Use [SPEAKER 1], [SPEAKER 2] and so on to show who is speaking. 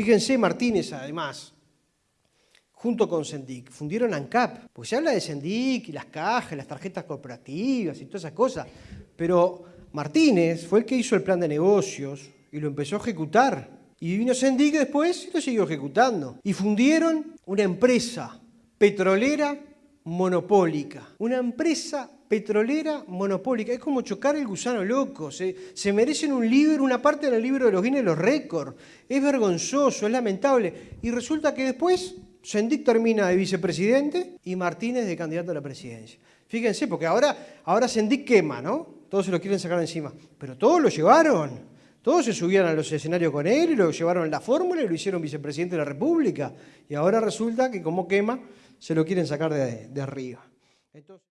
[SPEAKER 1] Fíjense, Martínez, además, junto con Sendic, fundieron ANCAP. Pues se habla de Sendic y las cajas, las tarjetas corporativas y todas esas cosas. Pero Martínez fue el que hizo el plan de negocios y lo empezó a ejecutar. Y vino Sendic después y lo siguió ejecutando. Y fundieron una empresa petrolera monopólica. Una empresa petrolera monopólica. Es como chocar el gusano loco. Se, merecen un libro, una parte del libro de los Guinness los récords. Es vergonzoso, es lamentable. Y resulta que después Sendic termina de vicepresidente y Martínez de candidato a la presidencia. Fíjense, porque ahora, ahora Sendic quema, ¿no? Todos se lo quieren sacar encima. Pero todos lo llevaron. Todos se subían a los escenarios con él y lo llevaron en la fórmula y lo hicieron vicepresidente de la República. Y ahora resulta que como quema, se lo quieren sacar de, de arriba. Entonces,